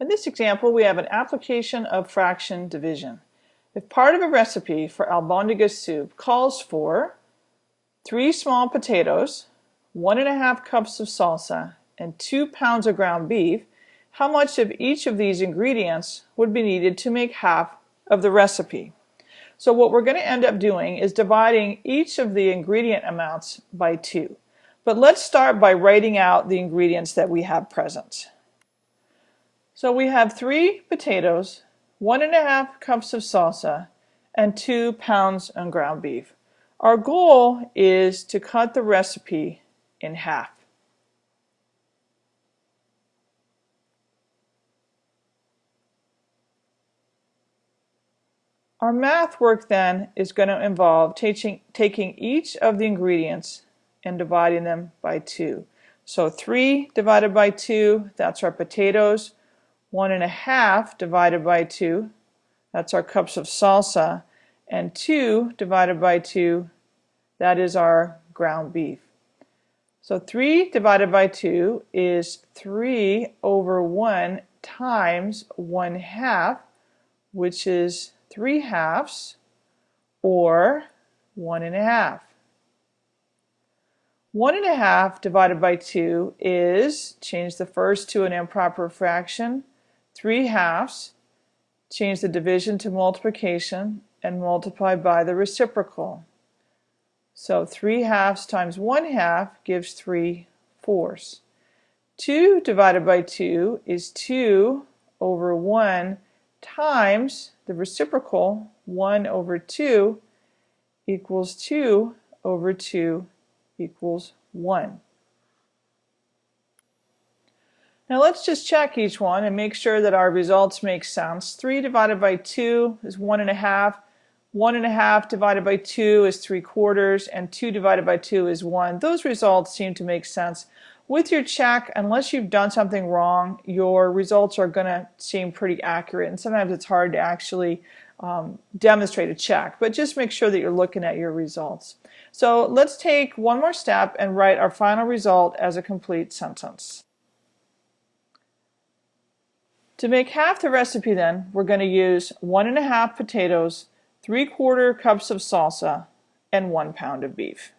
In this example, we have an application of fraction division. If part of a recipe for albondiga soup calls for three small potatoes, one and a half cups of salsa, and two pounds of ground beef, how much of each of these ingredients would be needed to make half of the recipe? So what we're going to end up doing is dividing each of the ingredient amounts by two. But let's start by writing out the ingredients that we have present. So we have three potatoes, one and a half cups of salsa, and two pounds of ground beef. Our goal is to cut the recipe in half. Our math work then is going to involve taking, each of the ingredients and dividing them by 2. So 3 divided by 2, that's our potatoes one and a half divided by two, that's our cups of salsa, and two divided by two, that is our ground beef. So 3 divided by 2 is 3 over 1 times 1 half, which is 3 halves, or 1 and a half. 1 and a half divided by 2 is, change the first to an improper fraction, 3 halves, change the division to multiplication, and multiply by the reciprocal. So 3 halves times 1 half gives 3 fourths. 2 divided by 2 is 2 over 1 times the reciprocal 1 over 2 equals 2 over 2 equals 1. Now let's just check each one and make sure that our results make sense. 3 divided by 2 is 1 and a half. 1 and a half divided by 2 is 3 quarters, and 2 divided by 2 is 1. Those results seem to make sense. With your check, unless you've done something wrong, your results are going to seem pretty accurate, and sometimes it's hard to actually um, demonstrate a check, but just make sure that you're looking at your results. So let's take one more step and write our final result as a complete sentence. To make half the recipe then, we're going to use one and a half potatoes, three quarter cups of salsa, and one pound of beef.